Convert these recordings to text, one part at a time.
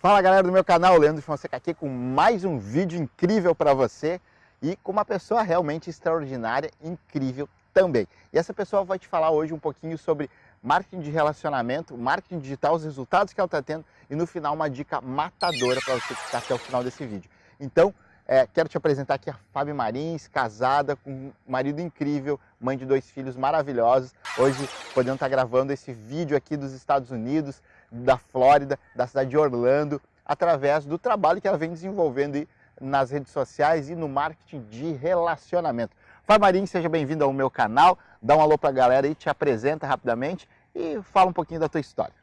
Fala galera do meu canal, Leandro Fonseca aqui com mais um vídeo incrível para você e com uma pessoa realmente extraordinária, incrível também. E essa pessoa vai te falar hoje um pouquinho sobre marketing de relacionamento, marketing digital, os resultados que ela está tendo e no final uma dica matadora para você ficar até o final desse vídeo. Então, é, quero te apresentar aqui a Fábio Marins, casada com um marido incrível, mãe de dois filhos maravilhosos. Hoje podendo estar tá gravando esse vídeo aqui dos Estados Unidos, da Flórida, da cidade de Orlando, através do trabalho que ela vem desenvolvendo nas redes sociais e no marketing de relacionamento. Fábio seja bem-vindo ao meu canal, dá um alô para a galera e te apresenta rapidamente e fala um pouquinho da tua história.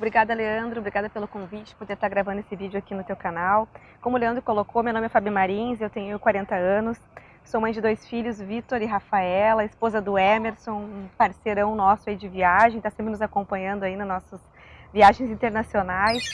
Obrigada, Leandro. Obrigada pelo convite, por estar gravando esse vídeo aqui no teu canal. Como o Leandro colocou, meu nome é Fabi Marins, eu tenho 40 anos, sou mãe de dois filhos, Vitor e Rafaela, esposa do Emerson, um parceirão nosso aí de viagem, está sempre nos acompanhando aí nos nossos viagens internacionais.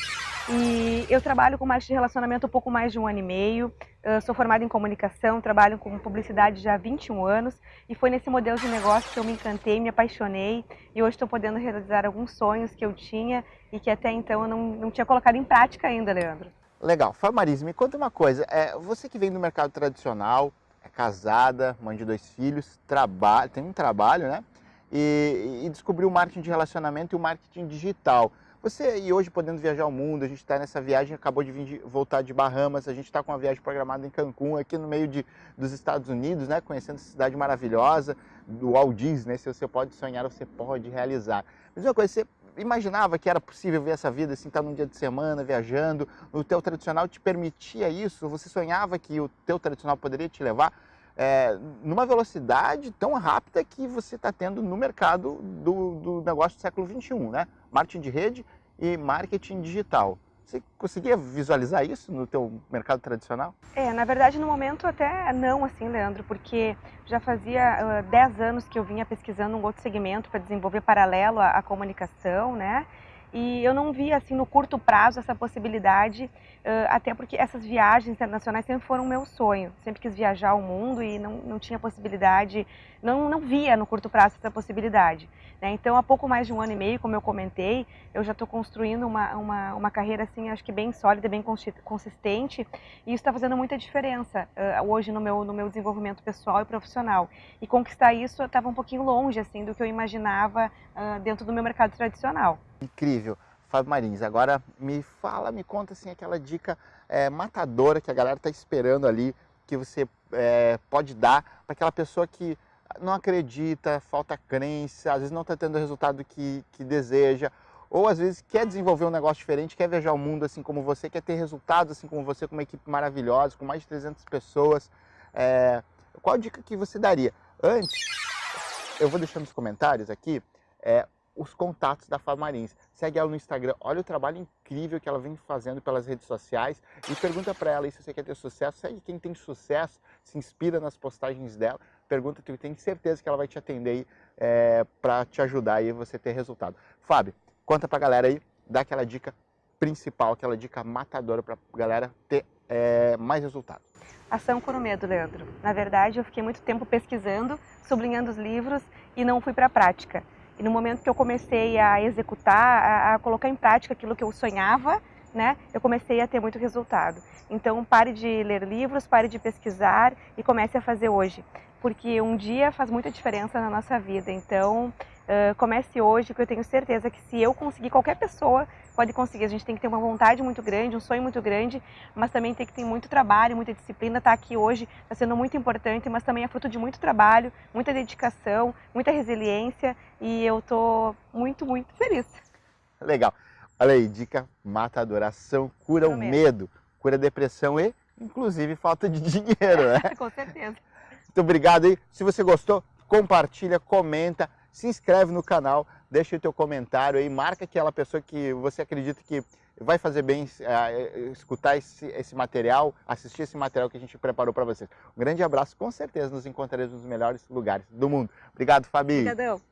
E eu trabalho com marketing de relacionamento um pouco mais de um ano e meio. Eu sou formada em comunicação, trabalho com publicidade já há 21 anos e foi nesse modelo de negócio que eu me encantei, me apaixonei e hoje estou podendo realizar alguns sonhos que eu tinha e que até então eu não, não tinha colocado em prática ainda, Leandro. Legal. Famaris, me conta uma coisa. É, você que vem do mercado tradicional, é casada, mãe de dois filhos, trabalha, tem um trabalho, né? E, e descobriu o marketing de relacionamento e o marketing digital. Você, e hoje podendo viajar ao mundo, a gente está nessa viagem, acabou de de, voltar de Bahamas, a gente está com uma viagem programada em Cancún, aqui no meio de, dos Estados Unidos, né, conhecendo essa cidade maravilhosa, do Walt Disney, né, se você pode sonhar, você pode realizar. Mas uma coisa, você imaginava que era possível ver essa vida assim, estar tá num dia de semana, viajando, o teu tradicional te permitia isso? Você sonhava que o teu tradicional poderia te levar é, numa velocidade tão rápida que você está tendo no mercado do, do negócio do século XXI, né? Marketing de rede e marketing digital. Você conseguia visualizar isso no teu mercado tradicional? É, na verdade no momento até não assim, Leandro, porque já fazia uh, 10 anos que eu vinha pesquisando um outro segmento para desenvolver paralelo à, à comunicação, né? E eu não via assim no curto prazo essa possibilidade, até porque essas viagens internacionais sempre foram meu sonho. Sempre quis viajar ao mundo e não, não tinha possibilidade, não, não via no curto prazo essa possibilidade. Né? Então, há pouco mais de um ano e meio, como eu comentei, eu já estou construindo uma, uma, uma carreira assim, acho que bem sólida, bem consistente, e isso está fazendo muita diferença hoje no meu, no meu desenvolvimento pessoal e profissional. E conquistar isso estava um pouquinho longe assim do que eu imaginava dentro do meu mercado tradicional. Incrível. Fábio Marins, agora me fala, me conta assim aquela dica é, matadora que a galera está esperando ali, que você é, pode dar para aquela pessoa que não acredita, falta crença, às vezes não está tendo o resultado que, que deseja, ou às vezes quer desenvolver um negócio diferente, quer viajar o mundo assim como você, quer ter resultados assim como você, com uma equipe maravilhosa, com mais de 300 pessoas. É, qual dica que você daria? Antes, eu vou deixar nos comentários aqui é, os contatos da Fábio Marins. Segue ela no Instagram, olha o trabalho incrível que ela vem fazendo pelas redes sociais e pergunta para ela se você quer ter sucesso. Segue quem tem sucesso, se inspira nas postagens dela, pergunta que tenho certeza que ela vai te atender é, para te ajudar aí você ter resultado. Fábio, conta para a galera aí, dá aquela dica principal, aquela dica matadora para a galera ter é, mais resultado. Ação com o medo, Leandro. Na verdade, eu fiquei muito tempo pesquisando, sublinhando os livros e não fui para a prática. E no momento que eu comecei a executar, a, a colocar em prática aquilo que eu sonhava, né, eu comecei a ter muito resultado. Então, pare de ler livros, pare de pesquisar e comece a fazer hoje. Porque um dia faz muita diferença na nossa vida. Então, uh, comece hoje, que eu tenho certeza que se eu conseguir, qualquer pessoa pode conseguir. A gente tem que ter uma vontade muito grande, um sonho muito grande, mas também tem que ter muito trabalho, muita disciplina. Estar tá aqui hoje está sendo muito importante, mas também é fruto de muito trabalho, muita dedicação, muita resiliência e eu estou muito, muito feliz. Legal. Olha aí, dica mata a adoração, cura o medo, cura a depressão e, inclusive, falta de dinheiro, né? Com certeza. Muito obrigado aí. Se você gostou, compartilha, comenta, se inscreve no canal, deixa o teu comentário aí, marca aquela pessoa que você acredita que vai fazer bem uh, escutar esse, esse, material, assistir esse material que a gente preparou para vocês. Um grande abraço, com certeza nos encontraremos nos melhores lugares do mundo. Obrigado, Fabi. Obrigadão.